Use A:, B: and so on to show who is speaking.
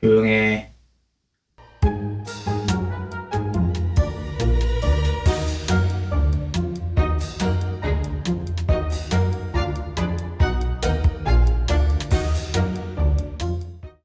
A: 조용해.